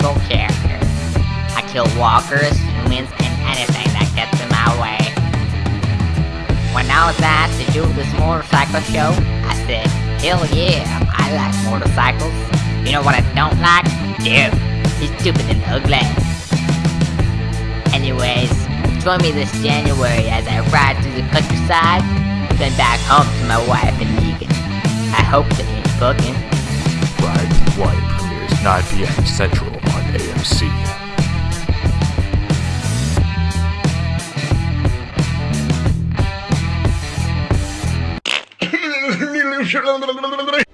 fictional character. I kill walkers, humans, and anything that gets in my way. When I was asked to do this motorcycle show, I said, hell yeah, I like motorcycles. You know what I don't like? Dude, he's stupid and ugly. Anyways, join me this January as I ride through the countryside, then back home to my wife and Negan. I hope they ain't fucking. Ride White 9 p.m. Central on AMC.